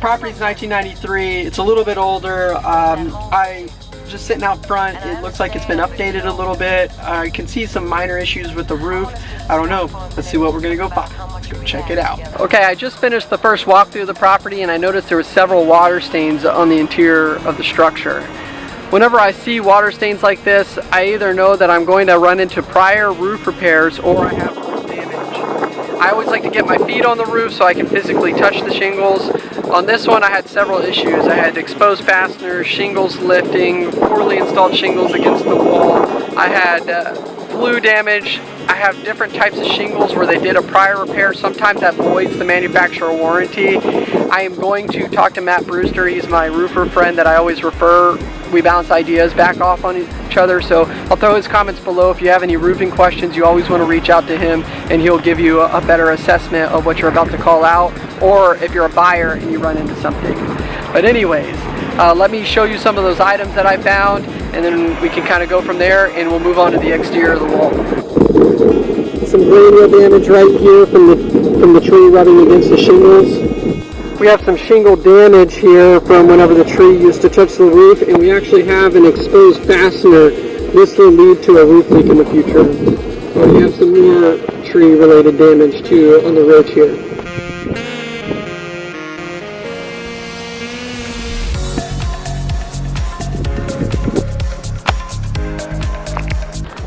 Property's 1993. It's a little bit older. Um, I just sitting out front. It looks like it's been updated a little bit. I can see some minor issues with the roof. I don't know. Let's see what we're gonna go find. Let's go check it out. Okay, I just finished the first walkthrough of the property and I noticed there were several water stains on the interior of the structure. Whenever I see water stains like this, I either know that I'm going to run into prior roof repairs or I have. I always like to get my feet on the roof so I can physically touch the shingles. On this one I had several issues. I had exposed fasteners, shingles lifting, poorly installed shingles against the wall. I had uh, flue damage. I have different types of shingles where they did a prior repair. Sometimes that voids the manufacturer warranty. I am going to talk to Matt Brewster. He's my roofer friend that I always refer. We bounce ideas back off on each other. So I'll throw his comments below. If you have any roofing questions, you always want to reach out to him and he'll give you a better assessment of what you're about to call out or if you're a buyer and you run into something. But anyways, uh, let me show you some of those items that I found and then we can kind of go from there and we'll move on to the exterior of the wall. Some grain damage right here from the, from the tree rubbing against the shingles. We have some shingle damage here from whenever the tree used to touch the roof and we actually have an exposed fastener. This will lead to a roof leak in the future. Oh, we have some more tree related damage too on the ridge here.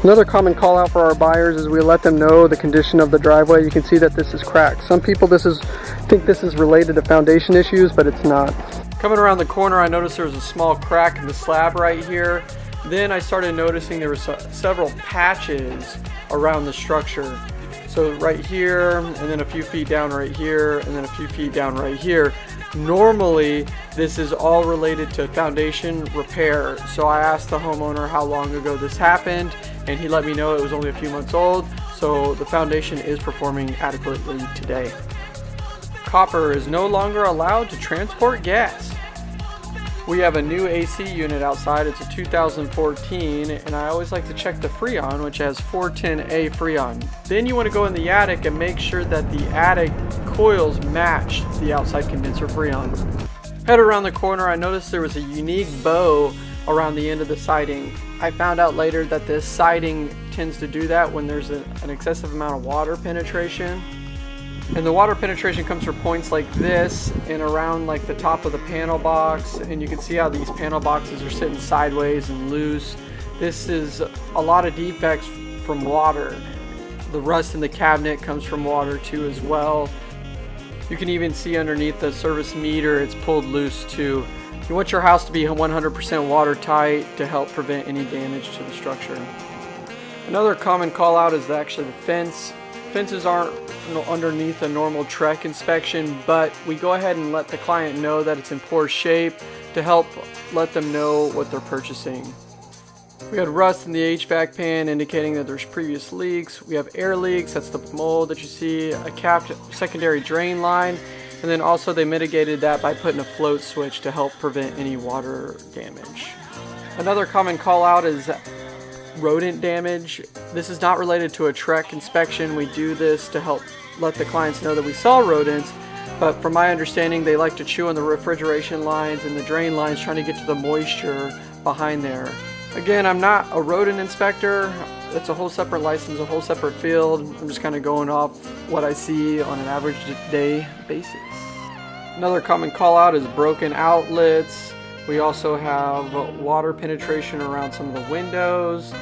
Another common call out for our buyers is we let them know the condition of the driveway. You can see that this is cracked. Some people this is think this is related to foundation issues, but it's not. Coming around the corner, I noticed there was a small crack in the slab right here. Then I started noticing there were several patches around the structure. So right here, and then a few feet down right here, and then a few feet down right here. Normally, this is all related to foundation repair. So I asked the homeowner how long ago this happened, and he let me know it was only a few months old. So the foundation is performing adequately today. Copper is no longer allowed to transport gas. We have a new AC unit outside. It's a 2014 and I always like to check the Freon which has 410A Freon. Then you want to go in the attic and make sure that the attic coils match the outside condenser Freon. Head around the corner I noticed there was a unique bow around the end of the siding. I found out later that this siding tends to do that when there's a, an excessive amount of water penetration and the water penetration comes from points like this and around like the top of the panel box. And you can see how these panel boxes are sitting sideways and loose. This is a lot of defects from water. The rust in the cabinet comes from water too as well. You can even see underneath the service meter it's pulled loose too. You want your house to be 100% watertight to help prevent any damage to the structure. Another common call out is actually the fence. Fences aren't underneath a normal TREC inspection, but we go ahead and let the client know that it's in poor shape to help let them know what they're purchasing. We had rust in the HVAC pan indicating that there's previous leaks. We have air leaks, that's the mold that you see, a capped secondary drain line, and then also they mitigated that by putting a float switch to help prevent any water damage. Another common call out is rodent damage. This is not related to a TREC inspection. We do this to help let the clients know that we saw rodents, but from my understanding, they like to chew on the refrigeration lines and the drain lines trying to get to the moisture behind there. Again, I'm not a rodent inspector. It's a whole separate license, a whole separate field. I'm just kind of going off what I see on an average day basis. Another common call out is broken outlets, we also have water penetration around some of the windows,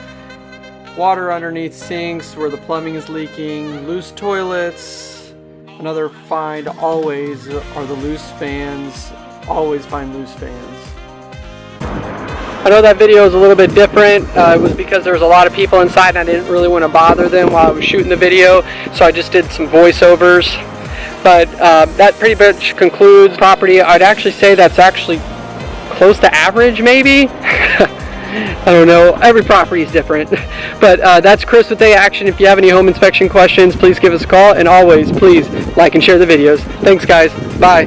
water underneath sinks where the plumbing is leaking, loose toilets. Another find always are the loose fans. Always find loose fans. I know that video is a little bit different. Uh, it was because there was a lot of people inside and I didn't really want to bother them while I was shooting the video. So I just did some voiceovers. But uh, that pretty much concludes property. I'd actually say that's actually close to average maybe. I don't know, every property is different. But uh, that's Chris with A Action. If you have any home inspection questions, please give us a call. And always, please like and share the videos. Thanks guys, bye.